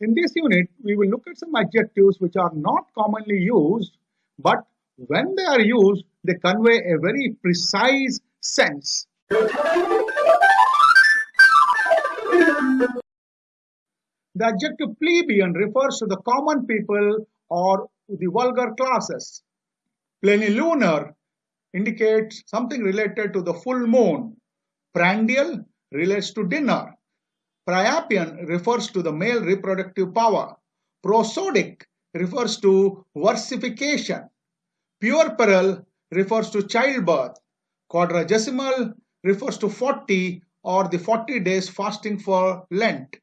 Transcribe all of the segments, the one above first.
In this unit, we will look at some adjectives which are not commonly used, but when they are used, they convey a very precise sense. The adjective plebeian refers to the common people or the vulgar classes. Plenilunar indicates something related to the full moon. Prandial relates to dinner. Priapian refers to the male reproductive power. Prosodic refers to versification. Puerperal refers to childbirth. Quadragesimal refers to 40 or the 40 days fasting for Lent.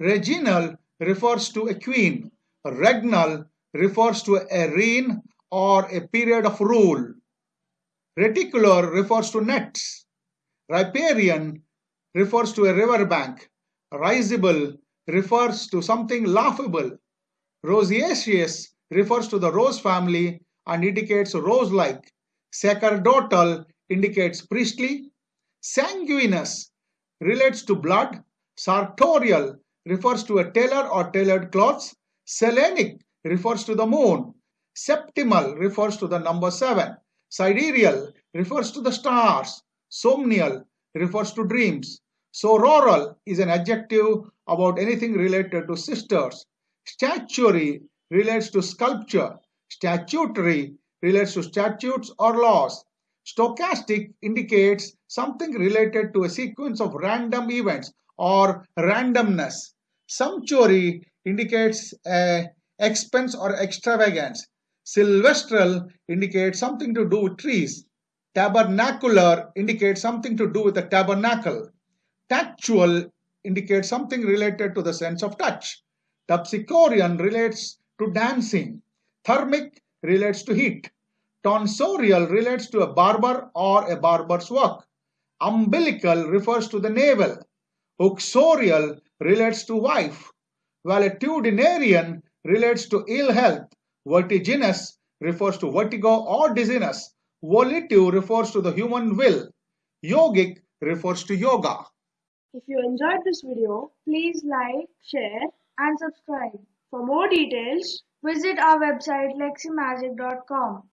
Reginal refers to a queen. Regnal refers to a reign or a period of rule. Reticular refers to nets. Riparian refers to a river bank. Risible refers to something laughable. Rosaceous refers to the rose family and indicates rose-like. Sacerdotal indicates priestly. Sanguinous relates to blood. Sartorial refers to a tailor or tailored clothes. Selenic refers to the moon. Septimal refers to the number 7. Sidereal refers to the stars. Somnial refers to dreams. Sororal is an adjective about anything related to sisters. Statuary relates to sculpture. Statutory relates to statutes or laws. Stochastic indicates something related to a sequence of random events or randomness. Sumptuary indicates a expense or extravagance. Silvestral indicates something to do with trees. Tabernacular indicates something to do with the tabernacle. Tactual indicates something related to the sense of touch. Terpsichorean relates to dancing. Thermic relates to heat. Tonsorial relates to a barber or a barber's work. Umbilical refers to the navel. Uxorial relates to wife. Valetudinarian relates to ill health. Vertiginous refers to vertigo or dizziness. Volitive refers to the human will. Yogic refers to yoga. If you enjoyed this video, please like, share and subscribe. For more details, visit our website leximagic.com.